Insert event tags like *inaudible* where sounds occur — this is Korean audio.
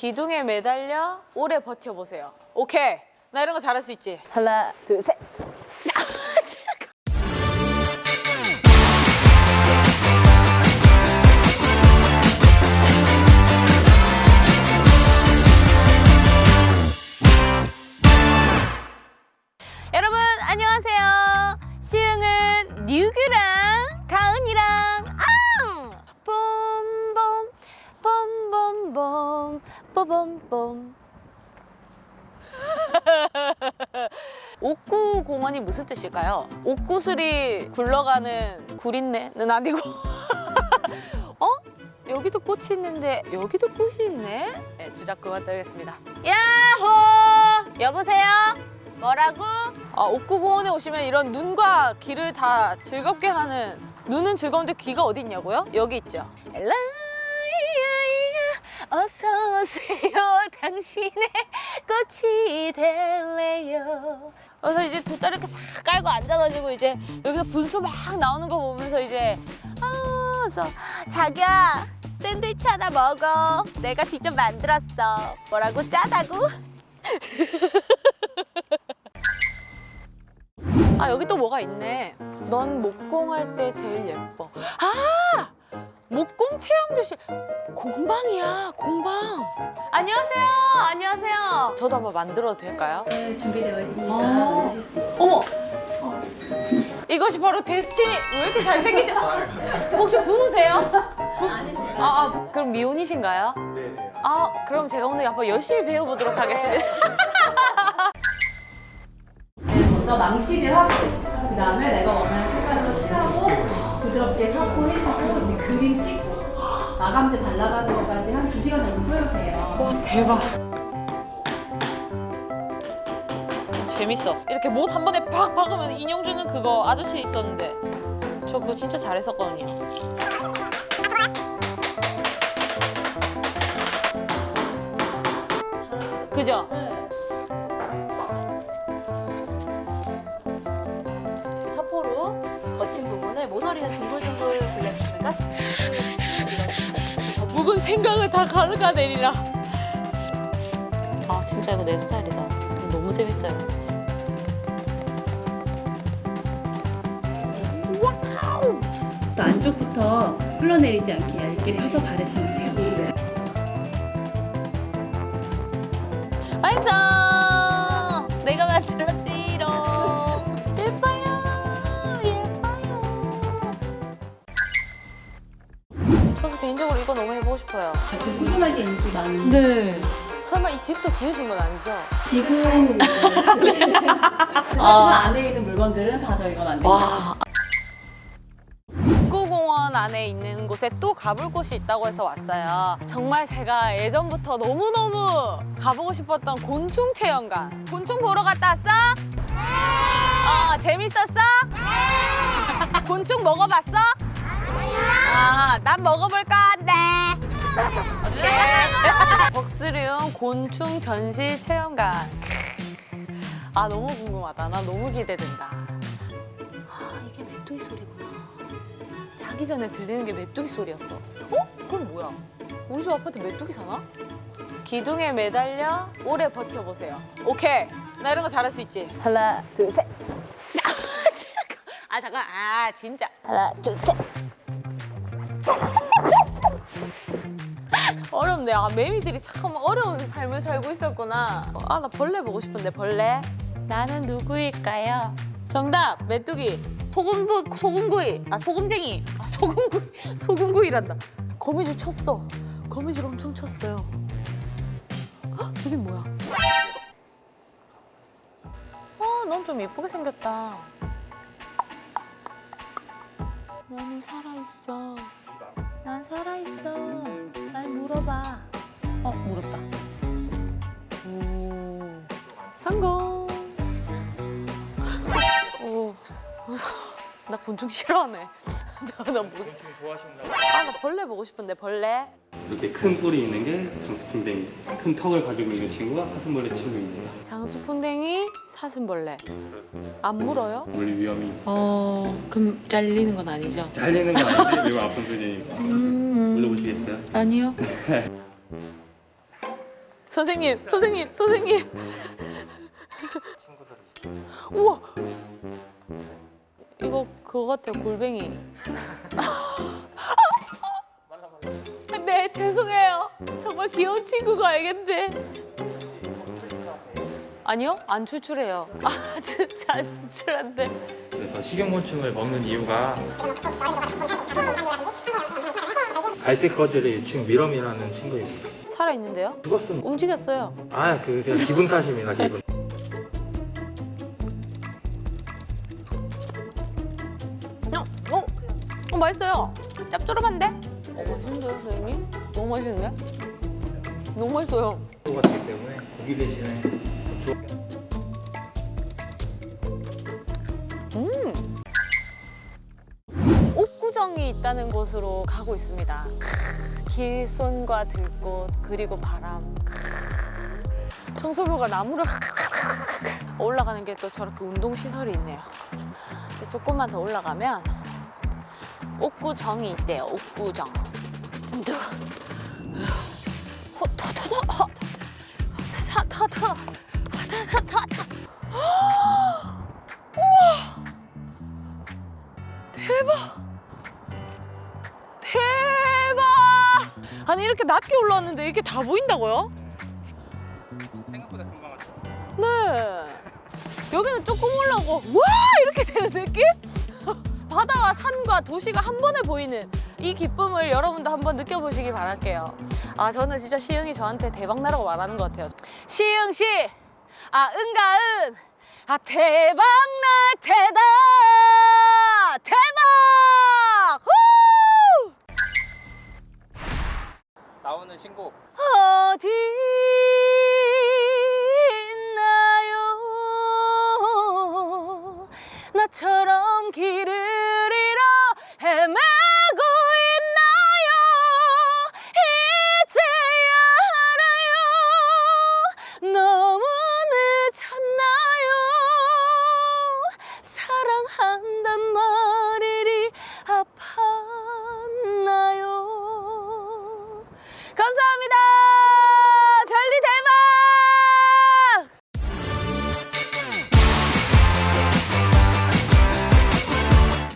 기둥에 매달려 오래 버텨보세요. 오케이. 나 이런 거 잘할 수 있지? 하나, 둘, 셋. 봄봄봄 뽀봄봄 옥구 공원이 무슨 뜻일까요? 옥구슬이 굴러가는 구린내는 아니고 *laughs* 어? 여기도 꽃이 있는데 여기도 꽃이 있네? 네, 주작 그만 떨겠습니다. 야호! 여보세요? 뭐라고? 아, 옥구공원에 오시면 이런 눈과 귀를 다 즐겁게 하는 눈은 즐거운데 귀가 어디 있냐고요? 여기 있죠. 엘라이야이야 어서 오세요. *laughs* 당신의 꽃이 될래요. 그래서 이제 돗자리 이렇게 싹 깔고 앉아가지고 이제 여기서 분수 막 나오는 거 보면서 이제 아, 저 자기야 샌드위치 하나 먹어. 내가 직접 만들었어. 뭐라고? 짜다고? *laughs* 아 여기 또 뭐가 있네. 넌 목공할 때 제일 예뻐. 아! 목공 체험 교실 공방이야 공방 안녕하세요 안녕하세요 저도 한번 만들어도 될까요? 네, 준비되어 있으니까 아. 있어요. 어머 이것이 바로 데스티니 왜 이렇게 잘생기셔 *laughs* 혹시 부부세요? 아닙니다. 아, 아 그럼 미혼이신가요? 네네. 아 그럼 제가 오늘 한번 열심히 배워보도록 하겠습니다 *laughs* 네, 먼저 망치질하고 그 다음에 내가 원하는 색깔로 칠하고 부드럽게 사포 해주고 이제 그림 찍고 마감재 발라가는 것까지 한 2시간 정도 소요돼요. 와 대박. 재밌어. 이렇게 못 한 번에 팍 박으면 인형 주는 그거 아저씨 있었는데 저 그거 진짜 잘했었거든요. 그죠? 사포로 거친 부분을 모서리는 둥글둥글 묵은 생각을 다 가르가내리라 아 진짜 이거 내 스타일이다 너무 재밌어요 또 안쪽부터 흘러내리지 않게 얇게 펴서 바르시면 돼요. 완성! 개인적으로 이거 너무 해보고 싶어요 좀 꾸준하게 인기 많은 네 설마 이 집도 지으신 건 아니죠? 집은 *laughs* 하지만 안에 있는 물건들은 다 저희가 만든 거예요. 와. 국구공원 안에 있는 곳에 또 가볼 곳이 있다고 해서 왔어요. 정말 제가 예전부터 너무너무 가보고 싶었던 곤충 체험관. 곤충 보러 갔다 왔어? 어, 재밌었어? 곤충 먹어봤어? 아, 난 먹어볼 건데. 오케이. 벅스리움 곤충 전시 체험관. 아, 너무 궁금하다. 나 너무 기대된다. 아, 이게 메뚜기 소리구나. 자기 전에 들리는 게 메뚜기 소리였어. 어? 그럼 뭐야? 우리 집 아파트 메뚜기 사나? 기둥에 매달려 오래 버텨보세요. 오케이. 나 이런 거 잘할 수 있지? 하나, 둘, 셋. *laughs* 아, 잠깐. 아, 진짜. 하나, 둘, 셋. 어렵네. 아, 매미들이 참 어려운 삶을 살고 있었구나. 아, 나 벌레 보고 싶은데, 벌레. 나는 누구일까요? 정답, 메뚜기. 소금, 소금구이. 아, 소금쟁이. 아, 소금구이. *laughs* 소금구이란다. 거미줄 쳤어. 거미줄 엄청 쳤어요. 헉, 이긴 뭐야? 어, 넌좀 예쁘게 생겼다. 너는 살아있어. 난 살아있어. 날 물어봐. 어, 물었다. 오, 성공. 오, *laughs* 나 곤충 싫어하네. 나, 나 뭐, 아, 나 벌레 보고 싶은데, 벌레. 이렇게 큰 뿔이 있는 게 장수풍뎅이 큰 턱을 가지고 있는 친구가 사슴벌레 친구입니다 장수풍뎅이, 사슴벌레. 안 물어요? 물리 위험이 어, 그럼 잘리는 건 아니죠? 잘리는 건 아닌데 매우 아픈 소리니까 음, 물려보시겠어요? 아니요. *laughs* 선생님, 선생님, 선생님. 우와. 이거 그거 같아요, 골뱅이. *laughs* 네, 죄송해요. 정말 귀여운 친구가 알겠는데. 아니요, 안 추출해요. *laughs* 아, 진짜 안 추출한데. 그래서 식용곤충을 먹는 이유가 갈색 거질의 지금 미럼이라는 친구입니다. 살아 있는데요? 죽었습니다. 움직였어요. 아, 그 그냥 기분 탓입니다. 기분. 맛있어요. 짭조름한데? 어, 맛있는데요, 선생님? 너무 맛있는데? 너무 맛있어요. 가 되기 때문에 고기 대신에 조- 옥구정이 있다는 곳으로 가고 있습니다. 크, 길손과 들꽃 그리고 바람. 크, 청소부가 나무를 *laughs* 올라가는 게 또 저렇게 운동 시설이 있네요. 조금만 더 올라가면 옥구정이 있대요. 옥구정. 터, 터, 터, 터. 대박! 아니 이렇게 낮게 올라왔는데 이렇게 다 보인다고요? 생각보다 금방 왔죠. 네. 여기는 조금 올라오고 와 이렇게 되는 느낌? 바다와 산과 도시가 한 번에 보이는 이 기쁨을 여러분도 한번 느껴보시기 바랄게요. 아 저는 진짜 시흥이 저한테 대박 나라고 말하는 것 같아요. 시흥 시, 아 은가 은, 아 대박 날 테다 대박! 후! 나오는 신곡 어디